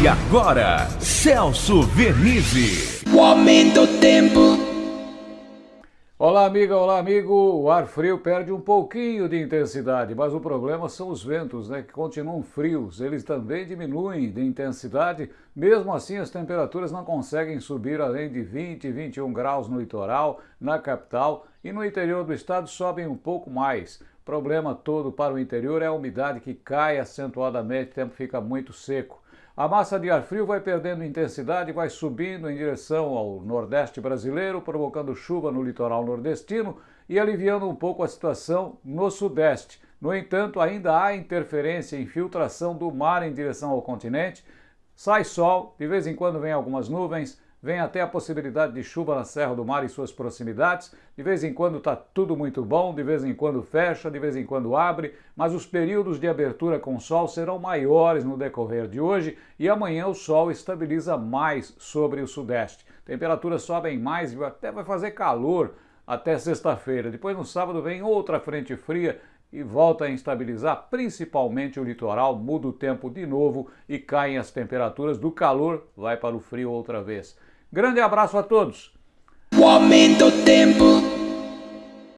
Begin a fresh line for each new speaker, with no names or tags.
E agora, Celso Vernizzi.
O aumento do tempo.
Olá, amiga, olá, amigo. O ar frio perde um pouquinho de intensidade, mas o problema são os ventos, né, que continuam frios. Eles também diminuem de intensidade. Mesmo assim, as temperaturas não conseguem subir além de 20, 21 graus no litoral, na capital e no interior do estado sobem um pouco mais. O problema todo para o interior é a umidade que cai acentuadamente, o tempo fica muito seco. A massa de ar frio vai perdendo intensidade, vai subindo em direção ao nordeste brasileiro, provocando chuva no litoral nordestino e aliviando um pouco a situação no sudeste. No entanto, ainda há interferência e infiltração do mar em direção ao continente. Sai sol, de vez em quando vem algumas nuvens, Vem até a possibilidade de chuva na Serra do Mar e suas proximidades. De vez em quando está tudo muito bom, de vez em quando fecha, de vez em quando abre, mas os períodos de abertura com sol serão maiores no decorrer de hoje e amanhã o sol estabiliza mais sobre o sudeste. Temperaturas sobem mais e até vai fazer calor até sexta-feira. Depois no sábado vem outra frente fria e volta a instabilizar principalmente o litoral, muda o tempo de novo e caem as temperaturas do calor, vai para o frio outra vez. Grande abraço a todos!
O aumento tempo.